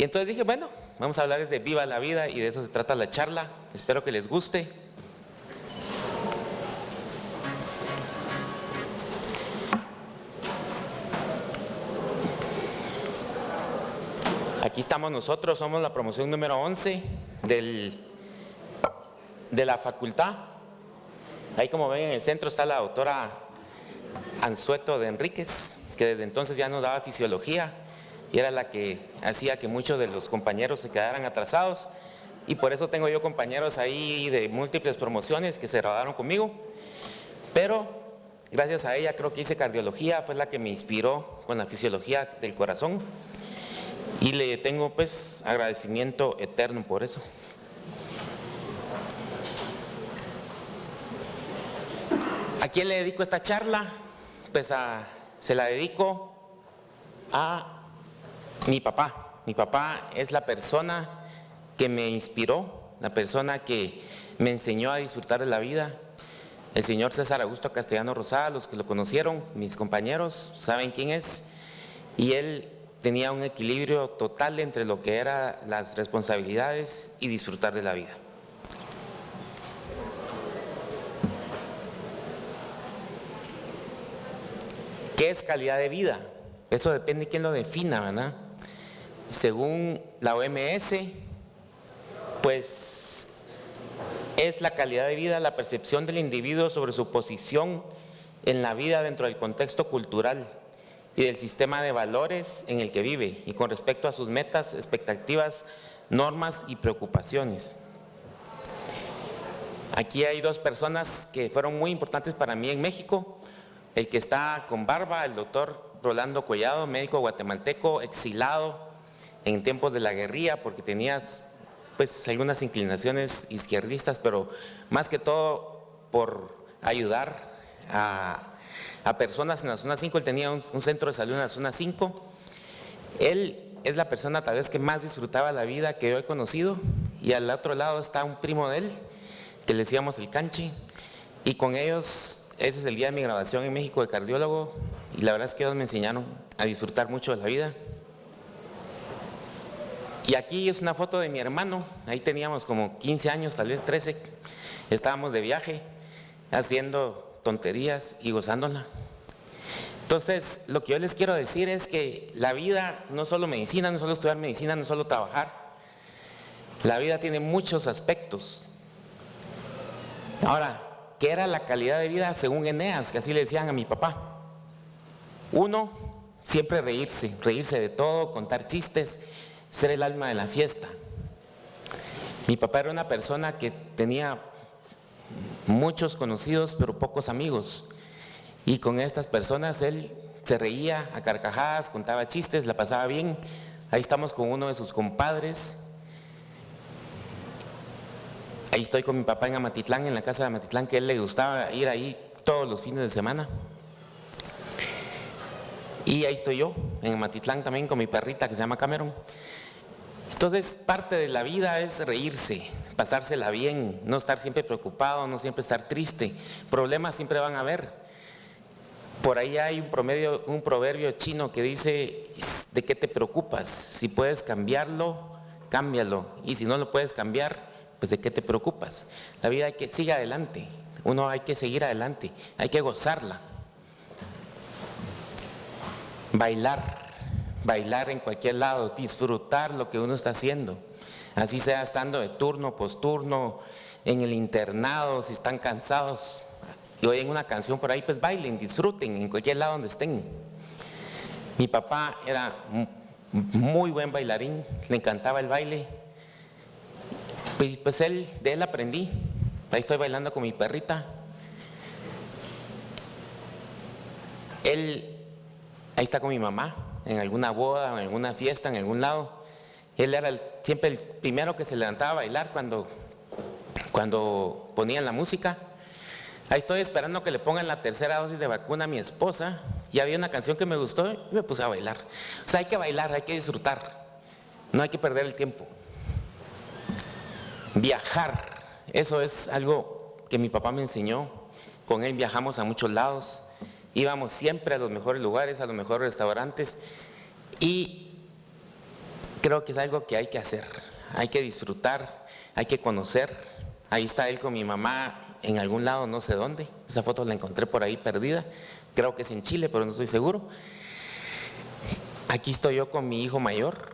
Y entonces dije, bueno, vamos a hablarles de Viva la Vida y de eso se trata la charla. Espero que les guste. Aquí estamos nosotros, somos la promoción número 11 del, de la facultad. Ahí como ven en el centro está la doctora Ansueto de Enríquez, que desde entonces ya nos daba fisiología y era la que hacía que muchos de los compañeros se quedaran atrasados y por eso tengo yo compañeros ahí de múltiples promociones que se graduaron conmigo, pero gracias a ella creo que hice cardiología, fue la que me inspiró con la fisiología del corazón y le tengo pues agradecimiento eterno por eso. ¿A quién le dedico esta charla? Pues a, se la dedico a mi papá. Mi papá es la persona que me inspiró, la persona que me enseñó a disfrutar de la vida. El señor César Augusto Castellano Rosada, los que lo conocieron, mis compañeros, saben quién es. Y él tenía un equilibrio total entre lo que eran las responsabilidades y disfrutar de la vida. ¿Qué es calidad de vida? Eso depende de quién lo defina, ¿verdad? Según la OMS, pues es la calidad de vida, la percepción del individuo sobre su posición en la vida dentro del contexto cultural y del sistema de valores en el que vive y con respecto a sus metas, expectativas, normas y preocupaciones. Aquí hay dos personas que fueron muy importantes para mí en México. El que está con barba, el doctor Rolando Collado, médico guatemalteco, exilado en tiempos de la guerrilla porque tenía pues algunas inclinaciones izquierdistas, pero más que todo por ayudar a personas en la zona 5, él tenía un, centro de salud en la zona 5. Él es la persona tal vez que más disfrutaba la vida que yo he conocido y al otro lado está un primo de él, que le decíamos el canchi, y con ellos, ese es el día de mi grabación en México de cardiólogo, y la verdad es que ellos me enseñaron a disfrutar mucho de la vida. Y aquí es una foto de mi hermano, ahí teníamos como 15 años, tal vez 13, estábamos de viaje haciendo tonterías y gozándola. Entonces, lo que yo les quiero decir es que la vida no solo medicina, no solo estudiar medicina, no solo trabajar. La vida tiene muchos aspectos. Ahora, ¿qué era la calidad de vida según Eneas? Que así le decían a mi papá. Uno, siempre reírse, reírse de todo, contar chistes, ser el alma de la fiesta. Mi papá era una persona que tenía muchos conocidos pero pocos amigos. Y con estas personas él se reía a carcajadas, contaba chistes, la pasaba bien. Ahí estamos con uno de sus compadres. Ahí estoy con mi papá en Amatitlán, en la casa de Amatitlán, que él le gustaba ir ahí todos los fines de semana. Y ahí estoy yo, en Amatitlán también con mi perrita que se llama Cameron. Entonces, parte de la vida es reírse, pasársela bien, no estar siempre preocupado, no siempre estar triste. Problemas siempre van a haber. Por ahí hay un, promedio, un proverbio chino que dice, ¿de qué te preocupas? Si puedes cambiarlo, cámbialo. Y si no lo puedes cambiar, pues ¿de qué te preocupas? La vida hay que sigue adelante. Uno hay que seguir adelante, hay que gozarla. Bailar, bailar en cualquier lado, disfrutar lo que uno está haciendo. Así sea estando de turno, posturno, en el internado, si están cansados y oyen una canción por ahí, pues bailen, disfruten en cualquier lado donde estén. Mi papá era muy buen bailarín, le encantaba el baile. Pues, pues él, de él aprendí. Ahí estoy bailando con mi perrita. Él, ahí está con mi mamá, en alguna boda, en alguna fiesta, en algún lado. Él era siempre el primero que se levantaba a bailar cuando, cuando ponían la música. Ahí estoy esperando que le pongan la tercera dosis de vacuna a mi esposa. Y había una canción que me gustó y me puse a bailar. O sea, hay que bailar, hay que disfrutar. No hay que perder el tiempo. Viajar, eso es algo que mi papá me enseñó. Con él viajamos a muchos lados. Íbamos siempre a los mejores lugares, a los mejores restaurantes. Y creo que es algo que hay que hacer, hay que disfrutar, hay que conocer. Ahí está él con mi mamá en algún lado, no sé dónde. Esa foto la encontré por ahí perdida. Creo que es en Chile, pero no estoy seguro. Aquí estoy yo con mi hijo mayor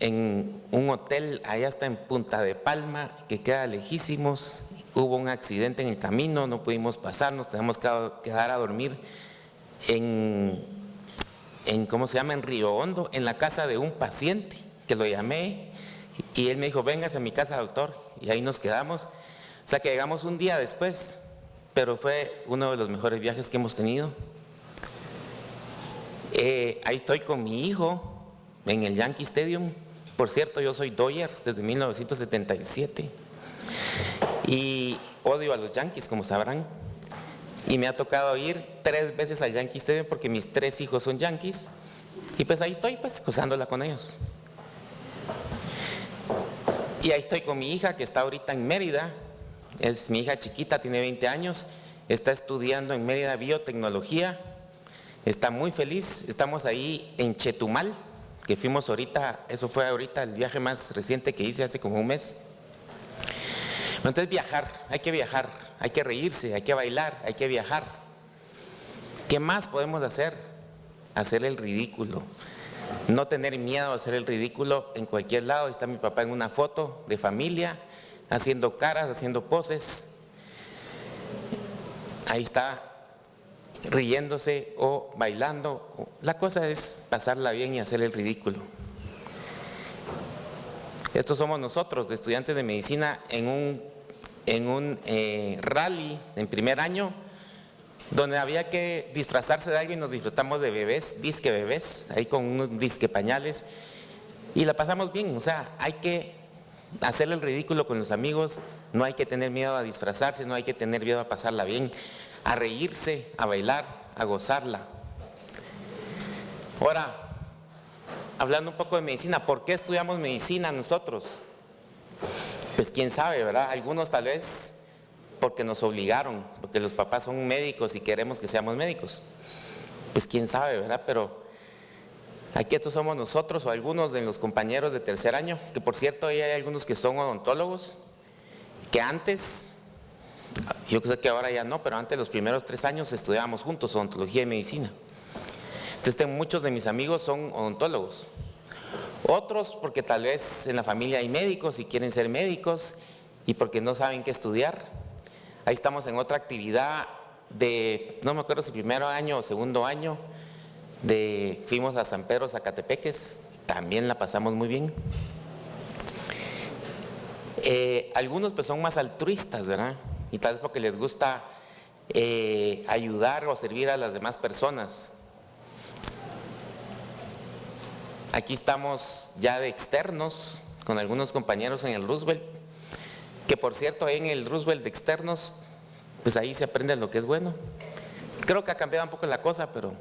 en un hotel, allá está en Punta de Palma, que queda lejísimos. Hubo un accidente en el camino, no pudimos pasar, nos tenemos que quedar a dormir en, en, ¿cómo se llama?, en Río Hondo, en la casa de un paciente, que lo llamé, y él me dijo, véngase a mi casa, doctor, y ahí nos quedamos. O sea que llegamos un día después, pero fue uno de los mejores viajes que hemos tenido. Eh, ahí estoy con mi hijo en el Yankee Stadium. Por cierto, yo soy Doyer desde 1977 y odio a los Yankees, como sabrán. Y me ha tocado ir tres veces al Yankee Stadium porque mis tres hijos son Yankees. Y pues ahí estoy, pues, gozándola con ellos. Y ahí estoy con mi hija que está ahorita en Mérida. Es mi hija chiquita, tiene 20 años. Está estudiando en Mérida biotecnología. Está muy feliz. Estamos ahí en Chetumal, que fuimos ahorita. Eso fue ahorita el viaje más reciente que hice hace como un mes. Entonces viajar, hay que viajar, hay que reírse, hay que bailar, hay que viajar. ¿Qué más podemos hacer? Hacer el ridículo. No tener miedo a hacer el ridículo en cualquier lado. Está mi papá en una foto de familia, haciendo caras, haciendo poses. Ahí está riéndose o bailando. La cosa es pasarla bien y hacer el ridículo. Estos somos nosotros, de estudiantes de medicina, en un, en un eh, rally en primer año, donde había que disfrazarse de alguien, nos disfrutamos de bebés, disque bebés, ahí con unos disque pañales, y la pasamos bien, o sea, hay que hacer el ridículo con los amigos, no hay que tener miedo a disfrazarse, no hay que tener miedo a pasarla bien, a reírse, a bailar, a gozarla. Ahora, hablando un poco de medicina, ¿por qué estudiamos medicina nosotros? Pues quién sabe, ¿verdad? Algunos tal vez porque nos obligaron, porque los papás son médicos y queremos que seamos médicos. Pues quién sabe, ¿verdad? Pero aquí estos somos nosotros o algunos de los compañeros de tercer año, que por cierto hay algunos que son odontólogos, que antes, yo sé que ahora ya no, pero antes los primeros tres años estudiábamos juntos odontología y medicina. Entonces muchos de mis amigos son odontólogos. Otros porque tal vez en la familia hay médicos y quieren ser médicos y porque no saben qué estudiar. Ahí estamos en otra actividad de, no me acuerdo si primero año o segundo año, de, fuimos a San Pedro Zacatepeques, también la pasamos muy bien. Eh, algunos pues son más altruistas, ¿verdad? Y tal vez porque les gusta eh, ayudar o servir a las demás personas. Aquí estamos ya de externos con algunos compañeros en el Roosevelt, que por cierto en el Roosevelt de externos, pues ahí se aprende lo que es bueno. Creo que ha cambiado un poco la cosa, pero,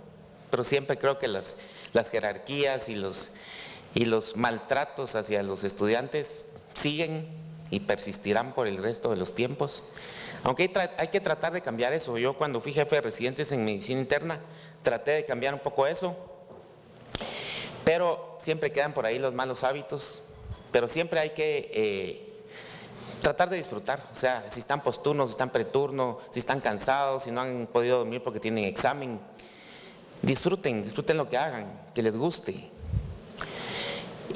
pero siempre creo que las, las jerarquías y los, y los maltratos hacia los estudiantes siguen y persistirán por el resto de los tiempos. Aunque hay, que tratar de cambiar eso. Yo cuando fui jefe de residentes en medicina interna, traté de cambiar un poco eso pero siempre quedan por ahí los malos hábitos, pero siempre hay que eh, tratar de disfrutar, o sea, si están posturnos, si están preturno, si están cansados, si no han podido dormir porque tienen examen, disfruten, disfruten lo que hagan, que les guste.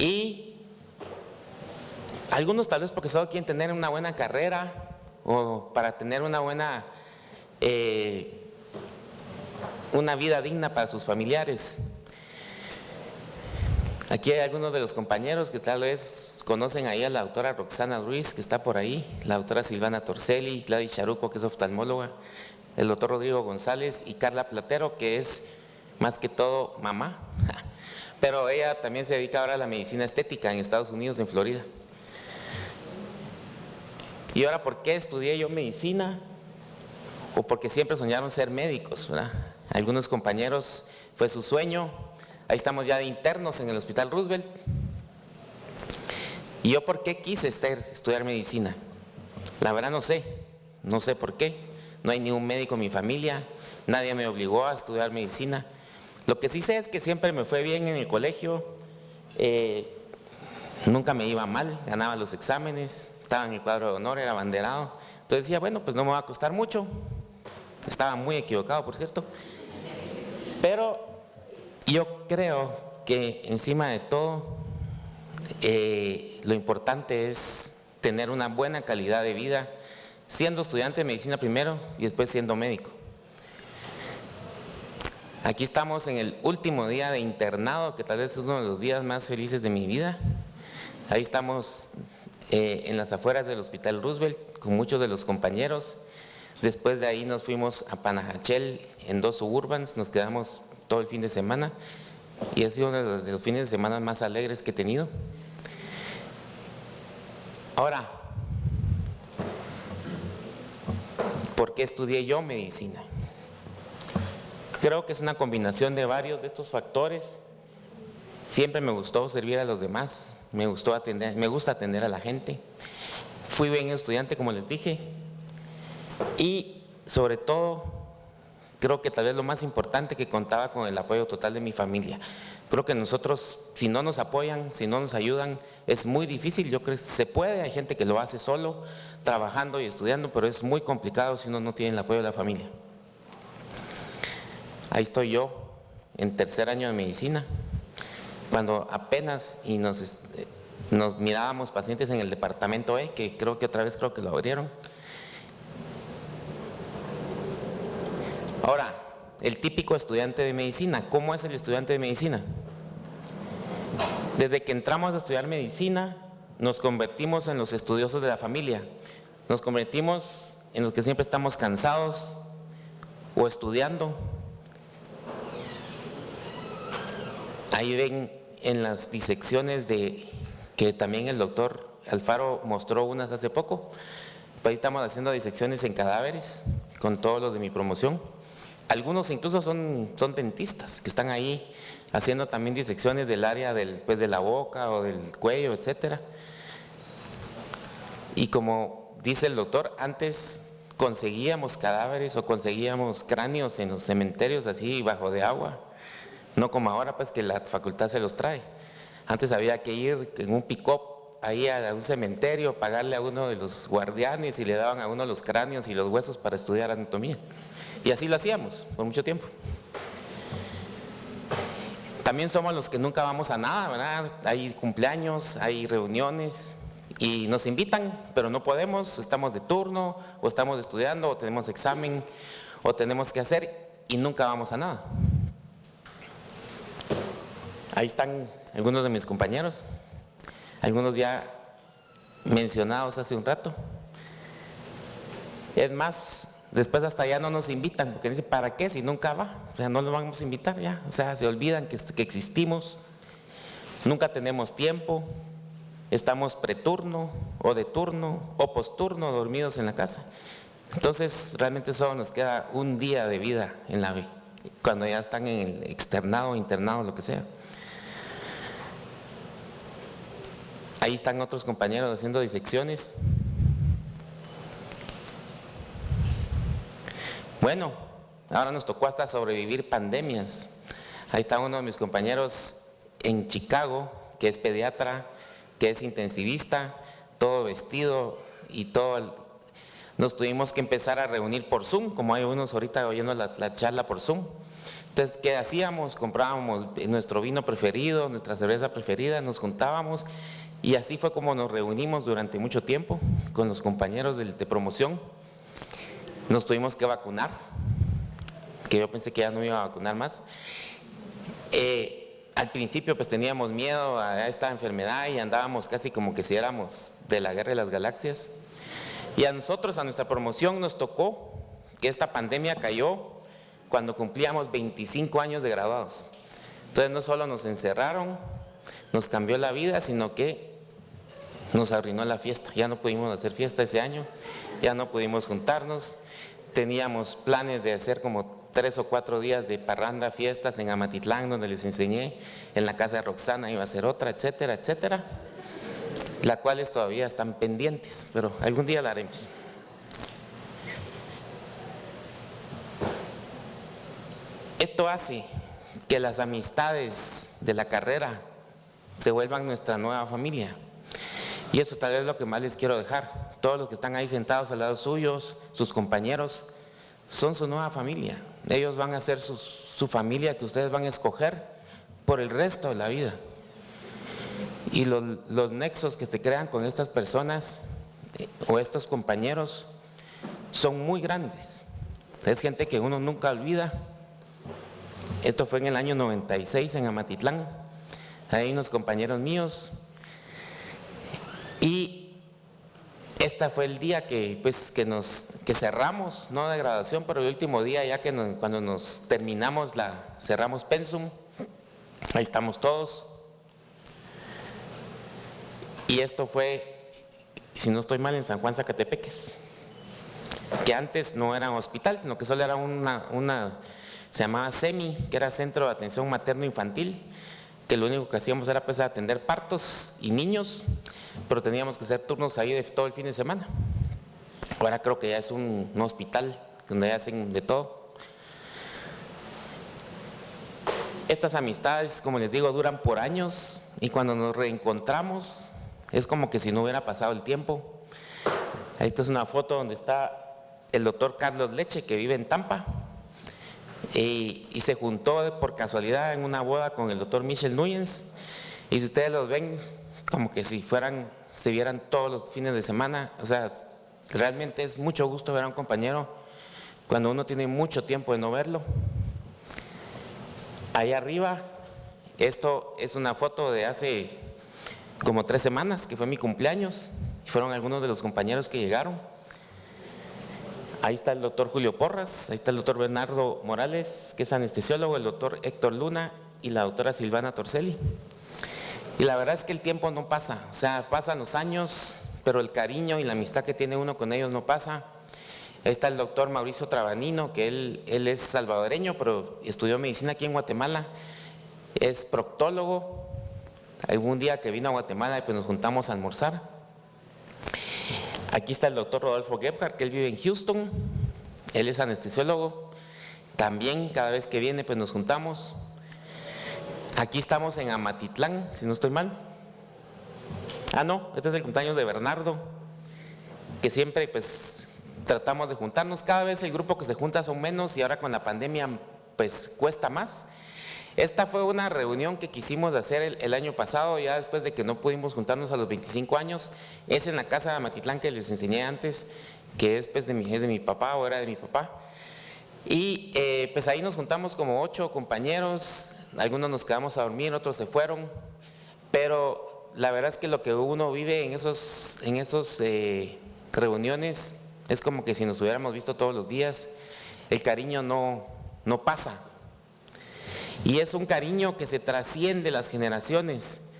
Y algunos tal vez porque solo quieren tener una buena carrera o para tener una buena, eh, una vida digna para sus familiares. Aquí hay algunos de los compañeros que tal vez conocen ahí a la doctora Roxana Ruiz, que está por ahí, la doctora Silvana Torcelli, Gladys Charuco, que es oftalmóloga, el doctor Rodrigo González y Carla Platero, que es más que todo mamá, pero ella también se dedica ahora a la medicina estética en Estados Unidos, en Florida. Y ahora, ¿por qué estudié yo medicina? O porque siempre soñaron ser médicos, ¿verdad? Algunos compañeros fue su sueño, Ahí estamos ya de internos en el Hospital Roosevelt. ¿Y yo por qué quise estudiar medicina? La verdad no sé, no sé por qué. No hay ningún médico en mi familia, nadie me obligó a estudiar medicina. Lo que sí sé es que siempre me fue bien en el colegio. Eh, nunca me iba mal, ganaba los exámenes, estaba en el cuadro de honor, era abanderado. Entonces decía, bueno, pues no me va a costar mucho. Estaba muy equivocado, por cierto. Pero yo creo que encima de todo, eh, lo importante es tener una buena calidad de vida, siendo estudiante de medicina primero y después siendo médico. Aquí estamos en el último día de internado, que tal vez es uno de los días más felices de mi vida. Ahí estamos eh, en las afueras del Hospital Roosevelt con muchos de los compañeros. Después de ahí nos fuimos a Panajachel en dos suburbans, nos quedamos todo el fin de semana y ha sido uno de los fines de semana más alegres que he tenido. Ahora, ¿por qué estudié yo medicina? Creo que es una combinación de varios de estos factores. Siempre me gustó servir a los demás, me, gustó atender, me gusta atender a la gente. Fui bien estudiante, como les dije, y sobre todo, creo que tal vez lo más importante que contaba con el apoyo total de mi familia. Creo que nosotros, si no nos apoyan, si no nos ayudan, es muy difícil. Yo creo que se puede, hay gente que lo hace solo, trabajando y estudiando, pero es muy complicado si uno no tiene el apoyo de la familia. Ahí estoy yo, en tercer año de medicina, cuando apenas y nos, eh, nos mirábamos pacientes en el departamento E, que creo que otra vez creo que lo abrieron. Ahora, el típico estudiante de medicina, ¿cómo es el estudiante de medicina? Desde que entramos a estudiar medicina, nos convertimos en los estudiosos de la familia, nos convertimos en los que siempre estamos cansados o estudiando. Ahí ven en las disecciones de que también el doctor Alfaro mostró unas hace poco. Pues ahí estamos haciendo disecciones en cadáveres con todos los de mi promoción. Algunos incluso son, dentistas que están ahí haciendo también disecciones del área del, pues, de la boca o del cuello, etcétera. Y como dice el doctor, antes conseguíamos cadáveres o conseguíamos cráneos en los cementerios así bajo de agua, no como ahora pues que la facultad se los trae. Antes había que ir en un pick-up ahí a un cementerio, pagarle a uno de los guardianes y le daban a uno los cráneos y los huesos para estudiar anatomía. Y así lo hacíamos por mucho tiempo. También somos los que nunca vamos a nada, ¿verdad? Hay cumpleaños, hay reuniones y nos invitan, pero no podemos, estamos de turno o estamos estudiando o tenemos examen o tenemos que hacer y nunca vamos a nada. Ahí están algunos de mis compañeros, algunos ya mencionados hace un rato. Es más, Después hasta ya no nos invitan, porque dicen, ¿para qué si nunca va? O sea, no nos vamos a invitar ya. O sea, se olvidan que, que existimos, nunca tenemos tiempo, estamos preturno o de turno o posturno dormidos en la casa. Entonces, realmente solo nos queda un día de vida en la B, cuando ya están en el externado, internado, lo que sea. Ahí están otros compañeros haciendo disecciones. Bueno, ahora nos tocó hasta sobrevivir pandemias. Ahí está uno de mis compañeros en Chicago, que es pediatra, que es intensivista, todo vestido y todo. Nos tuvimos que empezar a reunir por Zoom, como hay unos ahorita oyendo la, charla por Zoom. Entonces, ¿qué hacíamos? Comprábamos nuestro vino preferido, nuestra cerveza preferida, nos juntábamos y así fue como nos reunimos durante mucho tiempo con los compañeros de promoción. Nos tuvimos que vacunar, que yo pensé que ya no iba a vacunar más. Eh, al principio pues teníamos miedo a esta enfermedad y andábamos casi como que si éramos de la guerra de las galaxias. Y a nosotros, a nuestra promoción nos tocó que esta pandemia cayó cuando cumplíamos 25 años de graduados. Entonces no solo nos encerraron, nos cambió la vida, sino que nos arruinó la fiesta. Ya no pudimos hacer fiesta ese año, ya no pudimos juntarnos, teníamos planes de hacer como tres o cuatro días de parranda, fiestas en Amatitlán, donde les enseñé, en la casa de Roxana iba a ser otra, etcétera, etcétera, las cuales todavía están pendientes, pero algún día la haremos. Esto hace que las amistades de la carrera se vuelvan nuestra nueva familia. Y eso tal vez es lo que más les quiero dejar. Todos los que están ahí sentados al lado suyos, sus compañeros, son su nueva familia. Ellos van a ser su familia que ustedes van a escoger por el resto de la vida. Y los, los nexos que se crean con estas personas eh, o estos compañeros son muy grandes. Es gente que uno nunca olvida. Esto fue en el año 96 en Amatitlán. Hay unos compañeros míos. Y este fue el día que, pues, que, nos, que cerramos, no de graduación, pero el último día ya que cuando nos terminamos, la, cerramos Pensum. Ahí estamos todos. Y esto fue, si no estoy mal, en San Juan Zacatepeques, que antes no era un hospital, sino que solo era una, una se llamaba SEMI, que era Centro de Atención Materno-Infantil, que lo único que hacíamos era pues atender partos y niños, pero teníamos que hacer turnos ahí de todo el fin de semana. Ahora creo que ya es un, hospital donde hacen de todo. Estas amistades, como les digo, duran por años y cuando nos reencontramos es como que si no hubiera pasado el tiempo. Esta es una foto donde está el doctor Carlos Leche, que vive en Tampa, y, se juntó por casualidad en una boda con el doctor Michel Núñez. Y si ustedes los ven, como que si fueran, se vieran todos los fines de semana, o sea, realmente es mucho gusto ver a un compañero cuando uno tiene mucho tiempo de no verlo. Ahí arriba, esto es una foto de hace como tres semanas, que fue mi cumpleaños, fueron algunos de los compañeros que llegaron. Ahí está el doctor Julio Porras, ahí está el doctor Bernardo Morales, que es anestesiólogo, el doctor Héctor Luna y la doctora Silvana Torcelli. Y la verdad es que el tiempo no pasa, o sea, pasan los años, pero el cariño y la amistad que tiene uno con ellos no pasa. Está el doctor Mauricio Trabanino, que él, él es salvadoreño, pero estudió medicina aquí en Guatemala, es proctólogo, algún día que vino a Guatemala y pues nos juntamos a almorzar. Aquí está el doctor Rodolfo Gebhardt, que él vive en Houston, él es anestesiólogo, también cada vez que viene pues nos juntamos. Aquí estamos en Amatitlán, si no estoy mal. Ah, no, este es el cumpleaños de Bernardo, que siempre pues tratamos de juntarnos. Cada vez el grupo que se junta son menos y ahora con la pandemia pues cuesta más. Esta fue una reunión que quisimos hacer el, año pasado, ya después de que no pudimos juntarnos a los 25 años. Es en la casa de Matitlán que les enseñé antes, que es, pues, de, mi, de mi papá o era de mi papá. Y eh, pues ahí nos juntamos como ocho compañeros, algunos nos quedamos a dormir, otros se fueron, pero la verdad es que lo que uno vive en esos, en esos eh, reuniones es como que si nos hubiéramos visto todos los días, el cariño no, no pasa, y es un cariño que se trasciende las generaciones.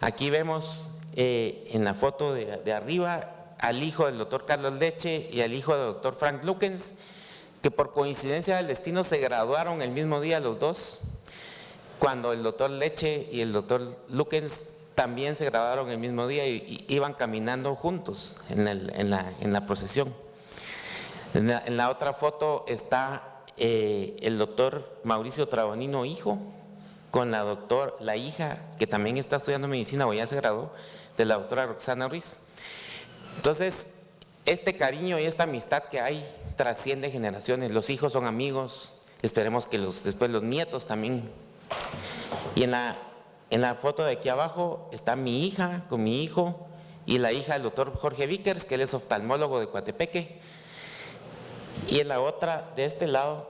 Aquí vemos eh, en la foto de, arriba al hijo del doctor Carlos Leche y al hijo del doctor Frank Lukens, que por coincidencia del destino se graduaron el mismo día los dos, cuando el doctor Leche y el doctor Lukens también se graduaron el mismo día y, iban caminando juntos en, la, procesión. en la otra foto está eh, el doctor Mauricio Trabonino, hijo, con la doctor, la hija, que también está estudiando medicina o ya se graduó, de la doctora Roxana Ruiz. Entonces, este cariño y esta amistad que hay trasciende generaciones. Los hijos son amigos, esperemos que los, después los nietos también. Y en la, en la foto de aquí abajo está mi hija con mi hijo y la hija del doctor Jorge Vickers, que él es oftalmólogo de Coatepeque. Y en la otra, de este lado,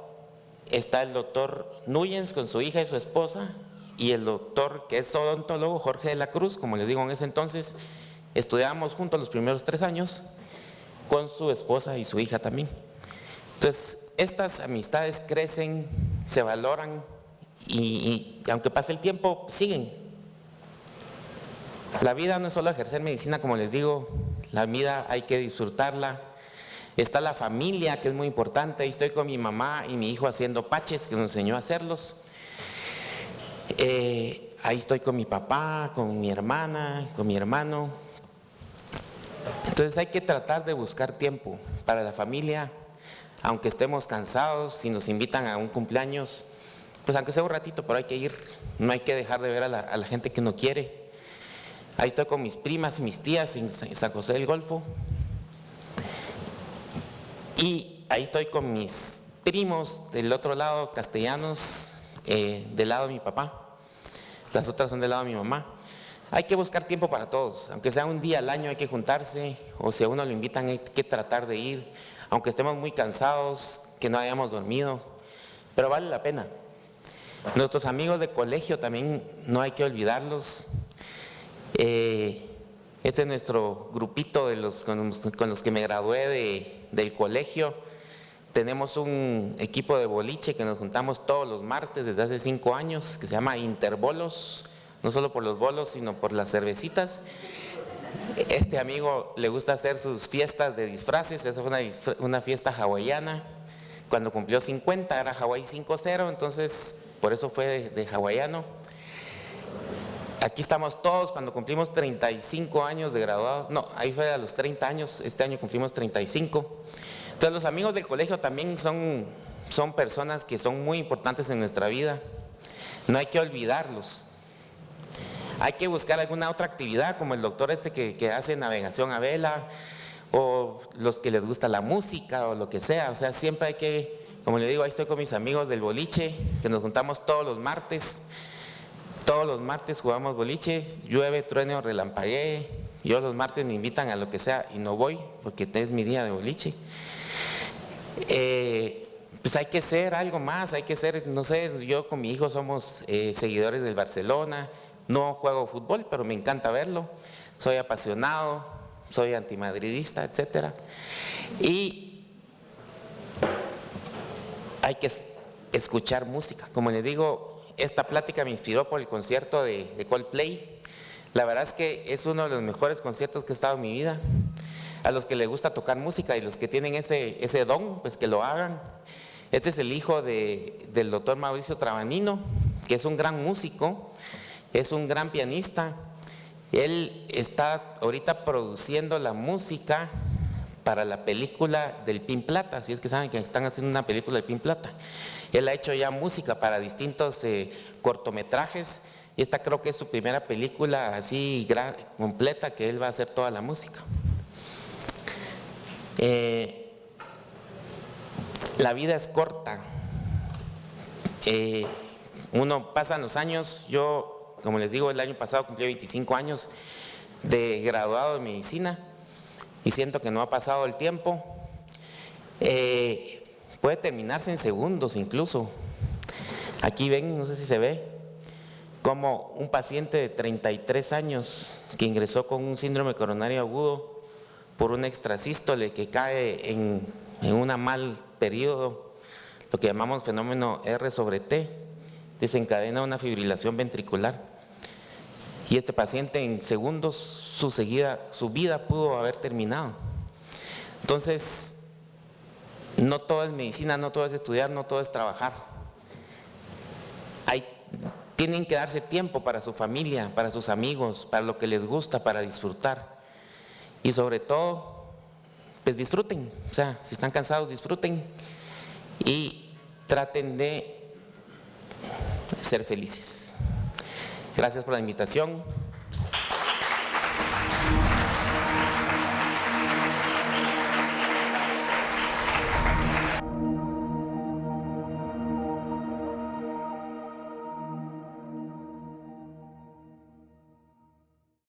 está el doctor Núñez con su hija y su esposa y el doctor que es odontólogo, Jorge de la Cruz, como les digo en ese entonces, estudiábamos juntos los primeros tres años con su esposa y su hija también. Entonces, estas amistades crecen, se valoran y, y aunque pase el tiempo, siguen. La vida no es solo ejercer medicina, como les digo, la vida hay que disfrutarla, Está la familia, que es muy importante. Ahí estoy con mi mamá y mi hijo haciendo paches, que nos enseñó a hacerlos. Eh, ahí estoy con mi papá, con mi hermana, con mi hermano. Entonces hay que tratar de buscar tiempo para la familia, aunque estemos cansados, si nos invitan a un cumpleaños, pues aunque sea un ratito, pero hay que ir, no hay que dejar de ver a la, gente que uno quiere. Ahí estoy con mis primas y mis tías en San José del Golfo. Y ahí estoy con mis primos del otro lado, castellanos, eh, del lado de mi papá. Las otras son del lado de mi mamá. Hay que buscar tiempo para todos, aunque sea un día al año hay que juntarse, o si a uno lo invitan hay que tratar de ir, aunque estemos muy cansados, que no hayamos dormido, pero vale la pena. Nuestros amigos de colegio también no hay que olvidarlos. Eh, este es nuestro grupito de los, con, los que me gradué del colegio. Tenemos un equipo de boliche que nos juntamos todos los martes desde hace cinco años, que se llama Interbolos, no solo por los bolos, sino por las cervecitas. Este amigo le gusta hacer sus fiestas de disfraces, esa fue una, una fiesta hawaiana. Cuando cumplió 50 era Hawái 5-0, entonces por eso fue de, de hawaiano. Aquí estamos todos cuando cumplimos 35 años de graduados. No, ahí fue a los 30 años, este año cumplimos 35. Entonces los amigos del colegio también son, son personas que son muy importantes en nuestra vida. No hay que olvidarlos. Hay que buscar alguna otra actividad, como el doctor este que, hace navegación a vela, o los que les gusta la música, o lo que sea. O sea, siempre hay que, como le digo, ahí estoy con mis amigos del boliche, que nos juntamos todos los martes todos los martes jugamos boliche, llueve, truene o relampaguee. Yo los martes me invitan a lo que sea y no voy porque es mi día de boliche. Eh, pues hay que ser algo más, hay que ser, no sé, yo con mi hijo somos eh, seguidores del Barcelona, no juego fútbol, pero me encanta verlo, soy apasionado, soy antimadridista, etc. Y hay que escuchar música, como le digo, esta plática me inspiró por el concierto de, Coldplay. La verdad es que es uno de los mejores conciertos que he estado en mi vida. A los que les gusta tocar música y los que tienen ese, don, pues que lo hagan. Este es el hijo del doctor Mauricio Trabanino, que es un gran músico, es un gran pianista. Él está ahorita produciendo la música para la película del Pin Plata, así es que saben que están haciendo una película del Pin Plata. Él ha hecho ya música para distintos eh, cortometrajes y esta creo que es su primera película así completa que él va a hacer toda la música. Eh, la vida es corta. Eh, uno pasa los años, yo como les digo el año pasado cumplí 25 años de graduado de medicina y siento que no ha pasado el tiempo. Puede terminarse en segundos incluso. Aquí ven, no sé si se ve, como un paciente de 33 años que ingresó con un síndrome coronario agudo por un extrasístole que cae en, en un mal periodo, lo que llamamos fenómeno R sobre T, desencadena una fibrilación ventricular. Y este paciente en segundos su, seguida, su vida pudo haber terminado. Entonces, no todo es medicina, no todo es estudiar, no todo es trabajar. Tienen que darse tiempo para su familia, para sus amigos, para lo que les gusta, para disfrutar. Y sobre todo, pues disfruten. O sea, si están cansados, disfruten. Y traten de ser felices. Gracias por la invitación.